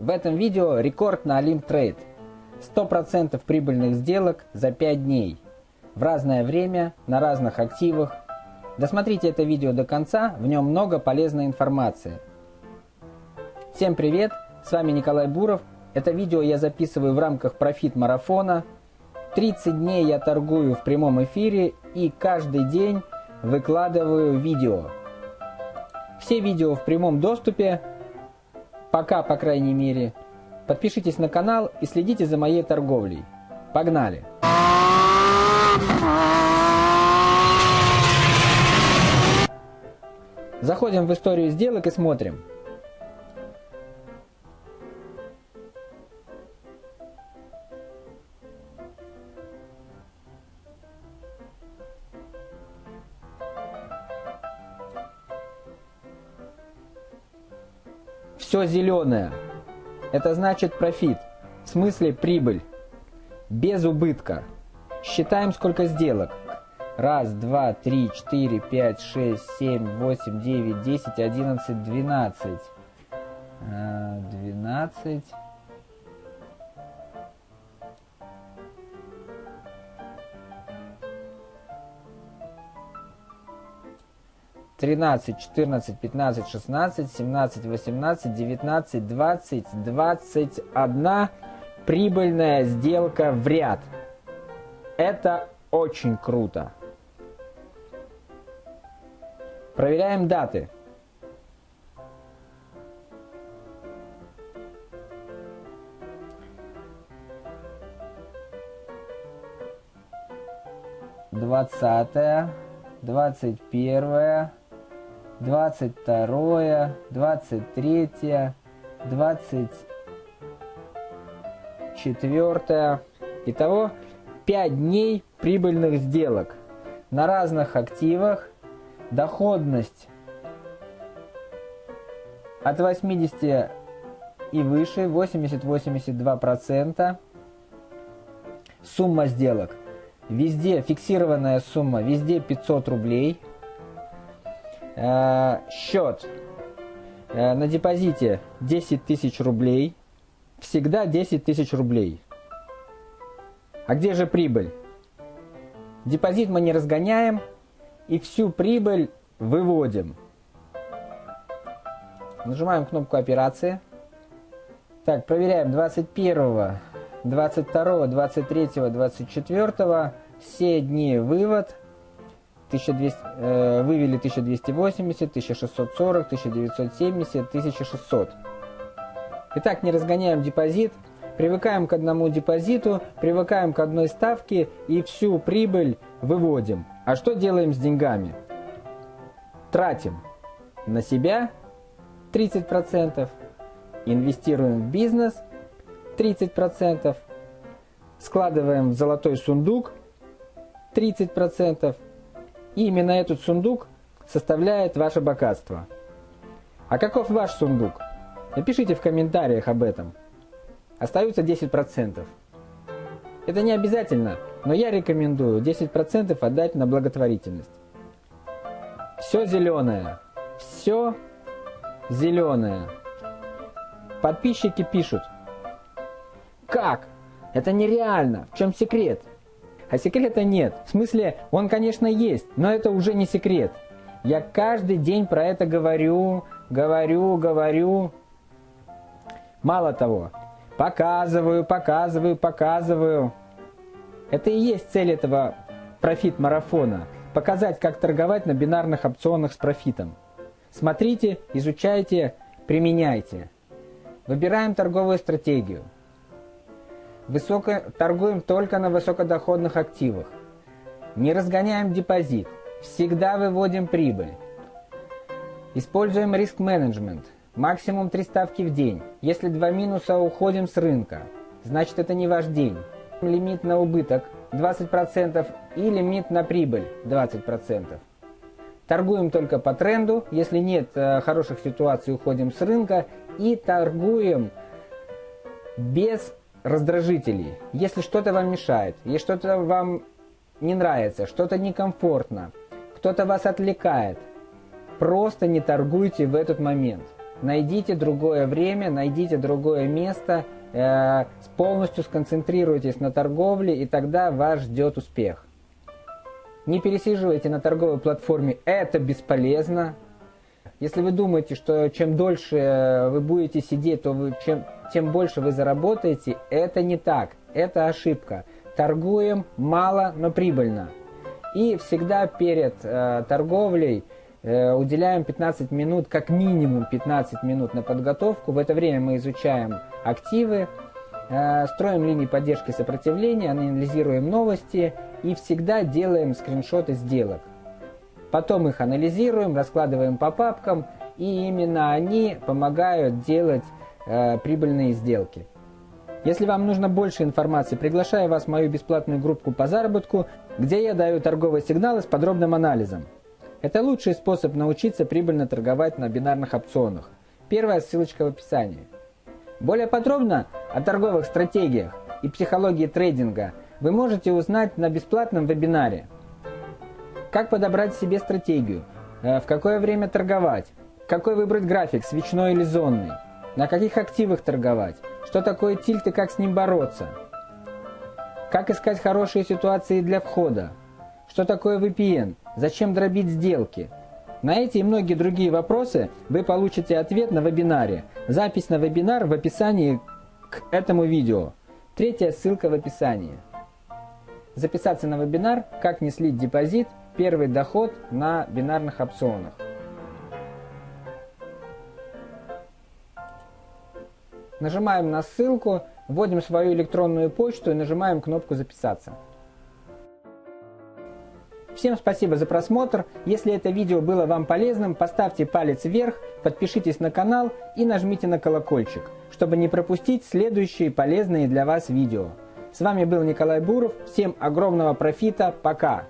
В этом видео рекорд на Olymp Trade. 100% прибыльных сделок за 5 дней. В разное время, на разных активах. Досмотрите это видео до конца, в нем много полезной информации. Всем привет, с вами Николай Буров. Это видео я записываю в рамках профит-марафона. 30 дней я торгую в прямом эфире и каждый день выкладываю видео. Все видео в прямом доступе Пока, по крайней мере. Подпишитесь на канал и следите за моей торговлей. Погнали! Заходим в историю сделок и смотрим. Все зеленое. Это значит профит. В смысле прибыль. Без убытка. Считаем сколько сделок. Раз, два, три, четыре, пять, шесть, семь, восемь, девять, десять, одиннадцать, двенадцать. Э, двенадцать. 13, 14, 15, 16, 17, 18, 19, 20, 21 прибыльная сделка в ряд. Это очень круто. Проверяем даты. Двадцатое, двадцать первое, 22, 23, 24. Итого 5 дней прибыльных сделок на разных активах. Доходность от 80 и выше, 80-82%. Сумма сделок. Везде фиксированная сумма, везде 500 рублей – Э, счет э, на депозите 10 тысяч рублей. Всегда 10 тысяч рублей. А где же прибыль? Депозит мы не разгоняем и всю прибыль выводим. Нажимаем кнопку операции. Так, проверяем 21, 22, 23, 24. Все дни вывод. 1200, э, вывели 1280, 1640, 1970, 1600. Итак, не разгоняем депозит, привыкаем к одному депозиту, привыкаем к одной ставке и всю прибыль выводим. А что делаем с деньгами? Тратим на себя 30%, инвестируем в бизнес 30%, складываем в золотой сундук 30%, и именно этот сундук составляет ваше богатство. А каков ваш сундук? Напишите в комментариях об этом. Остаются 10%. Это не обязательно, но я рекомендую 10% отдать на благотворительность. Все зеленое. Все зеленое. Подписчики пишут. Как? Это нереально. В чем секрет? А секрета нет. В смысле, он, конечно, есть, но это уже не секрет. Я каждый день про это говорю, говорю, говорю. Мало того, показываю, показываю, показываю. Это и есть цель этого профит-марафона. Показать, как торговать на бинарных опционах с профитом. Смотрите, изучайте, применяйте. Выбираем торговую стратегию. Высоко... Торгуем только на высокодоходных активах. Не разгоняем депозит. Всегда выводим прибыль. Используем риск-менеджмент. Максимум 3 ставки в день. Если два минуса, уходим с рынка. Значит, это не ваш день. Лимит на убыток 20% и лимит на прибыль 20%. Торгуем только по тренду. Если нет э, хороших ситуаций, уходим с рынка. И торгуем без раздражителей. Если что-то вам мешает, если что-то вам не нравится, что-то некомфортно, кто-то вас отвлекает, просто не торгуйте в этот момент. найдите другое время, найдите другое место, э, полностью сконцентрируйтесь на торговле, и тогда вас ждет успех. Не пересиживайте на торговой платформе, это бесполезно. Если вы думаете, что чем дольше вы будете сидеть, то вы, чем, тем больше вы заработаете, это не так, это ошибка. Торгуем мало, но прибыльно. И всегда перед э, торговлей э, уделяем 15 минут, как минимум 15 минут на подготовку. В это время мы изучаем активы, э, строим линии поддержки сопротивления, анализируем новости и всегда делаем скриншоты сделок. Потом их анализируем, раскладываем по папкам, и именно они помогают делать э, прибыльные сделки. Если вам нужно больше информации, приглашаю вас в мою бесплатную группу по заработку, где я даю торговые сигналы с подробным анализом. Это лучший способ научиться прибыльно торговать на бинарных опционах. Первая ссылочка в описании. Более подробно о торговых стратегиях и психологии трейдинга – вы можете узнать на бесплатном вебинаре. Как подобрать себе стратегию, э, в какое время торговать, какой выбрать график, свечной или зонный, на каких активах торговать, что такое тильт и как с ним бороться, как искать хорошие ситуации для входа, что такое VPN, зачем дробить сделки. На эти и многие другие вопросы вы получите ответ на вебинаре. Запись на вебинар в описании к этому видео. Третья ссылка в описании. Записаться на вебинар «Как не слить депозит. Первый доход на бинарных опционах». Нажимаем на ссылку, вводим свою электронную почту и нажимаем кнопку «Записаться». Всем спасибо за просмотр. Если это видео было вам полезным, поставьте палец вверх, подпишитесь на канал и нажмите на колокольчик, чтобы не пропустить следующие полезные для вас видео. С вами был Николай Буров. Всем огромного профита. Пока.